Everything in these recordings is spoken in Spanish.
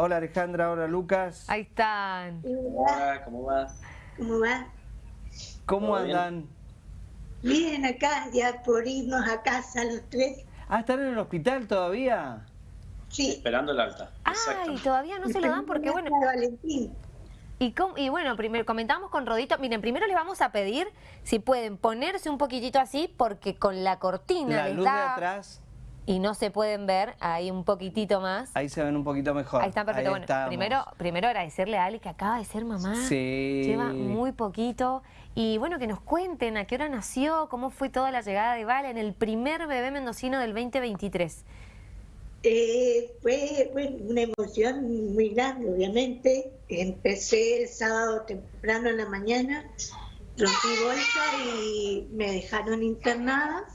Hola Alejandra, hola Lucas. Ahí están. Hola, ¿cómo va? ¿Cómo va? ¿Cómo ¿Todo bien? andan? Bien, acá, ya por irnos a casa los tres. Ah, ¿están en el hospital todavía? Sí. Esperando el alta. Ay, todavía no se lo dan porque, bueno, Valentín. y, bueno, primero comentamos con Rodito, miren, primero les vamos a pedir si pueden ponerse un poquitito así, porque con la cortina La les luz de atrás, y no se pueden ver ahí un poquitito más. ahí se ven un poquito mejor. Ahí está perfecto. bueno, estamos. primero, primero agradecerle a Ale que acaba de ser mamá. Sí. Lleva muy poquito. Y bueno, que nos cuenten a qué hora nació, cómo fue toda la llegada de Vale en el primer bebé mendocino del 2023. Eh, fue bueno, una emoción muy grande, obviamente. Empecé el sábado temprano en la mañana, rompí bolsa y me dejaron internada.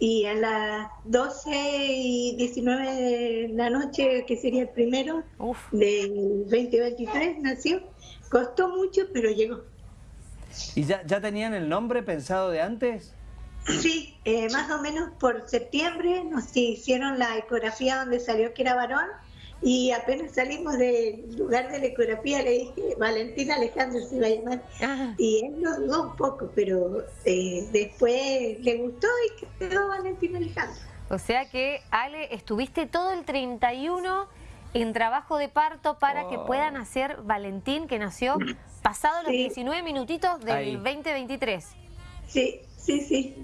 Y a las 12 y 19 de la noche, que sería el primero Uf. del 2023, nació. Costó mucho, pero llegó. ¿Y ya, ya tenían el nombre pensado de antes? Sí, eh, más o menos por septiembre nos hicieron la ecografía donde salió que era varón y apenas salimos del lugar de la ecografía le dije, Valentina Alejandro se iba a llamar. Ah, Y él lo dudó un poco, pero eh, después le gustó y quedó Valentina Alejandro. o sea que, Ale, estuviste todo el 31 en trabajo de parto para que pueda nacer Valentín, que nació pasado los Sí. 19 minutitos del Ahí. 2023. Sí, sí, sí.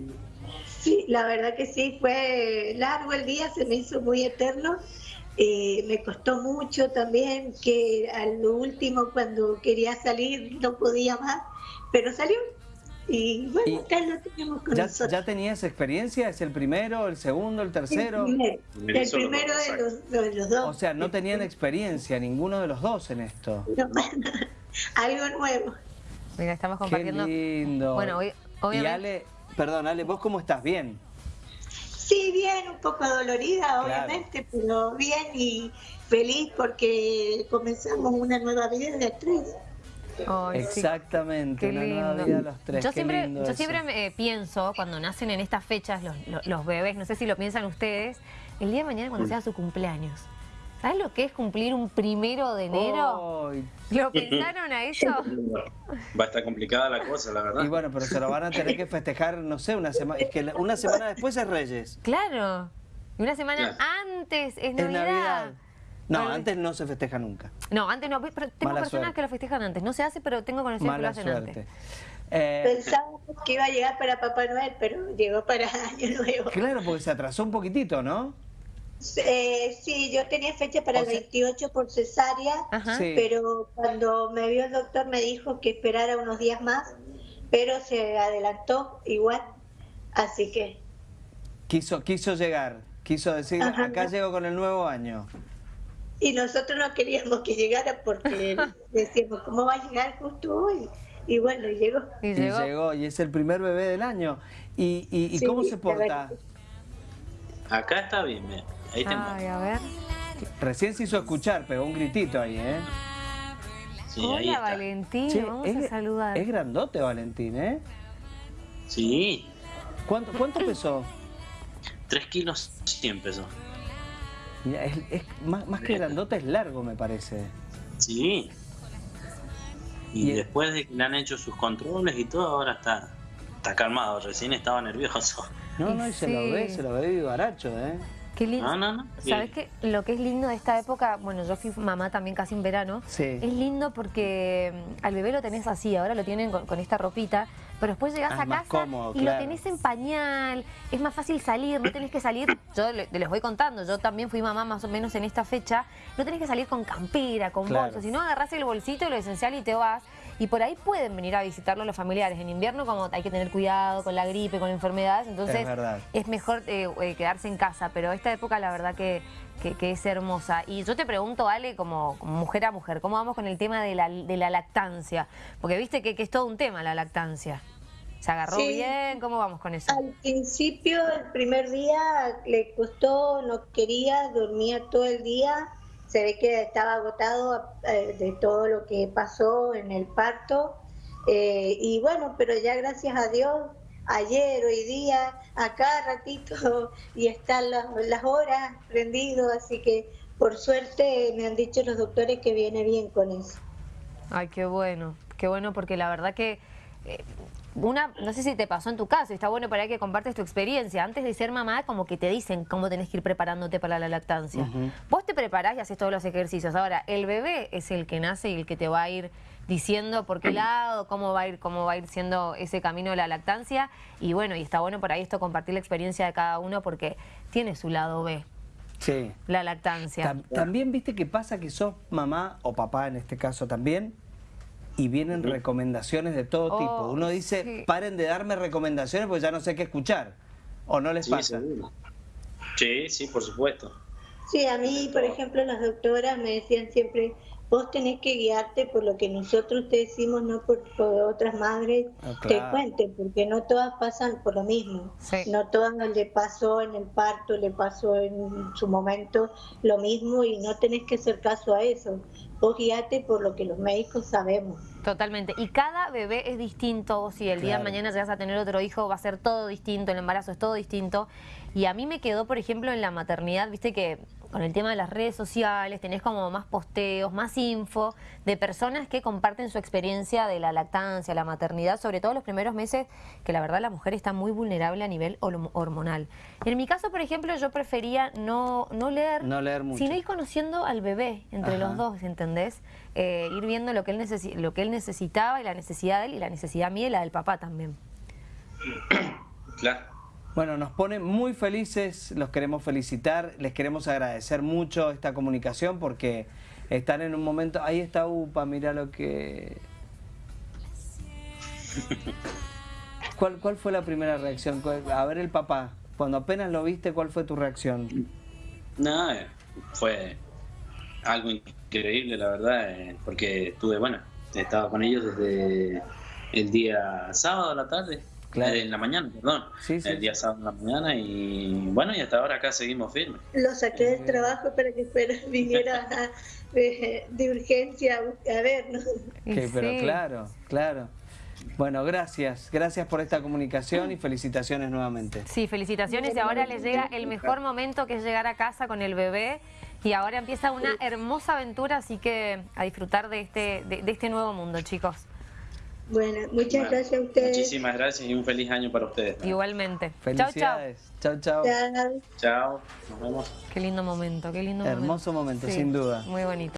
Sí, la verdad que sí, fue largo el día, se me hizo muy eterno. Eh, me costó mucho también que a lo último cuando quería salir no podía más, pero salió. Y bueno, Y acá lo tenemos con ¿Ya, nosotros. ¿Ya tenías experiencia? ¿Es el primero, el segundo, el tercero? El primero, el de los, de los dos. O sea, no tenían experiencia ninguno de los dos en esto. No, algo nuevo. Mira, estamos Qué compartiendo. lindo. Bueno, hoy- Y obviamente. Ale, perdón, Ale, ¿vos cómo estás? ¿Bien? Sí, bien, un poco dolorida, obviamente, pero bien y feliz porque comenzamos una nueva vida de tres. Sí. Exactamente, Qué una lindo. nueva vida los tres. Yo qué siempre, lindo yo eso. siempre me, eh, pienso, cuando nacen en estas fechas los, los- los bebés, no sé si lo piensan ustedes, el día de mañana cuando sea su cumpleaños. ¿Sabes lo que es cumplir un primero de enero? Ay, ¿Lo pensaron a eso? Va a estar complicada la cosa, la verdad. Y bueno, pero se lo van a tener que festejar, no sé, una semana. Es que una semana después es Reyes. Claro. Y una semana Claro. antes es Es Navidad. Navidad. No, Bueno, antes no se festeja nunca. No, antes no, pero tengo Mala personas suerte. que lo festejan antes. No se hace, pero tengo conocidos que lo hacen suerte. antes. Eh, Pensábamos que iba a llegar para Papá Noel, pero llegó para Año Nuevo. claro, porque se atrasó un poquitito, ¿no? Eh, sí, yo tenía fecha para O el sea- 28 por cesárea. Sí. pero cuando me vio el doctor me dijo que esperara unos días más, pero se adelantó igual, así que Quiso, quiso llegar, quiso decir, Ajá. acá llego con el nuevo año. y nosotros no queríamos que llegara porque decíamos cómo va a llegar justo hoy y bueno y llegó. Y llegó. llegó, y es el primer bebé del año. ¿Y, y, y Sí, cómo se porta? Acá está bien, mira. Ahí te Ay, muestro. a ver. Recién se hizo escuchar, pegó un gritito ahí, ¿eh? Sí, ahí Hola, está. Valentín. Che, Vamos es, a saludar. es grandote Valentín, ¿eh? Sí, ¿Cuánto, cuánto pesó? 3 kilos 100 pesos. Mira, es, es más, más que grandote, es largo, me parece. Sí. Y después de que le han hecho sus controles y todo, ahora está, está calmado. Recién estaba nervioso. No, no, y se lo ve, se lo ve vivaracho, ¿eh? Qué lindo. No, no, no. ¿Sabes qué? Lo que es lindo de esta época, bueno, yo fui mamá también casi en verano. Sí. Es lindo porque mm, al bebé lo tenés así, ahora lo tienen con, con esta ropita, pero después llegás Ah, a casa cómodo, y claro. lo tenés en pañal, es más fácil salir, no tenés que salir, yo le- les voy contando, yo también fui mamá más o menos en esta fecha, no tenés que salir con campera, con Claro. bolso, sino agarrás el bolsito, lo esencial y te vas. Y por ahí pueden venir a visitarlo los familiares. En invierno, como hay que tener cuidado con la gripe, con enfermedades, entonces Es mejor eh, eh, quedarse en casa, pero esta época la verdad que, que- que es hermosa. Y yo te pregunto, Ale, como, como mujer a mujer, ¿cómo vamos con el tema de la, de la lactancia? Porque viste que, que es todo un tema la lactancia. ¿Se agarró Sí. bien? ¿Cómo vamos con eso? Al principio, el primer día le costó, no quería, dormía todo el día. Se ve que estaba agotado eh, de todo lo que pasó en el parto. Eh, y bueno, pero ya gracias a Dios, ayer, hoy día, a cada ratito, y están las, las horas prendido, así que por suerte me han dicho los doctores que viene bien con eso. Ay, qué bueno, qué bueno porque la verdad que una, no sé si te pasó en tu caso, y está bueno para que compartes tu experiencia. Antes de ser mamá, como que te dicen cómo tenés que ir preparándote para la lactancia. Vos te preparás y haces todos los ejercicios. Ahora, el bebé es el que nace y el que te va a ir diciendo por qué lado, cómo va a ir, cómo va a ir siendo ese camino de la lactancia. Y bueno, y está bueno por ahí esto compartir la experiencia de cada uno porque tiene su lado B. Sí. La lactancia. Tam- también viste que pasa que sos mamá o papá en este caso también y vienen recomendaciones de todo Oh, tipo. Uno dice, sí. paren de darme recomendaciones porque ya no sé qué escuchar. ¿O no les Sí, pasa? seguro. Sí, sí, por supuesto. Sí, a mí, por ejemplo, las doctoras me decían siempre, vos tenés que guiarte por lo que nosotros te decimos, no por, por otras madres Ah, te claro. cuenten, porque no todas pasan por lo mismo. Sí. No todas le pasó en el parto, le pasó en su momento lo mismo y no tenés que hacer caso a eso. Vos guiate por lo que los médicos sabemos. Totalmente. Y cada bebé es distinto. Si el día de mañana llegas a tener otro hijo, va a ser todo distinto. El embarazo es todo distinto. Y a mí me quedó, por ejemplo, en la maternidad, viste que con el tema de las redes sociales tenés como más posteos, más info de personas que comparten su experiencia de la lactancia, la maternidad, sobre todo los primeros meses, que la verdad la mujer está muy vulnerable a nivel horm- hormonal. En mi caso, por ejemplo, yo prefería no, no leer, No leer mucho. sino ir conociendo al bebé entre Ajá. los dos, ¿entendés? Eh, ir viendo lo que, él necesi- lo que él necesitaba y la necesidad de él y la necesidad mía y la del papá también. Claro. Bueno, nos pone muy felices, los queremos felicitar, les queremos agradecer mucho esta comunicación porque están en un momento... Ahí está UPA, mira lo que... ¿Cuál, ¿Cuál fue la primera reacción? ¿Cuál- A ver el papá, cuando apenas lo viste, ¿cuál fue tu reacción? No, eh, fue algo increíble, la verdad, eh, porque estuve, bueno, estaba con ellos desde el día sábado a la tarde, Claro. en la mañana, perdón, Sí, sí, el día sábado en la mañana y bueno, y hasta ahora acá seguimos firmes. Lo saqué del trabajo para que fuera, viniera de, de urgencia a vernos. Y Que- pero sí. claro, claro. Bueno, gracias, gracias por esta comunicación y felicitaciones nuevamente. Sí, felicitaciones y ahora les llega el mejor momento que es llegar a casa con el bebé y ahora empieza una hermosa aventura, así que a disfrutar de este, de, de este nuevo mundo, chicos. Bueno, muchas Bueno, gracias a ustedes. Muchísimas gracias y un feliz año para ustedes. Igualmente. Chau, chau. Felicidades. Chau, chau. Chao. Chao, nos vemos. Qué lindo momento, qué lindo momento. Hermoso momento, Sí, sin duda. Muy bonito.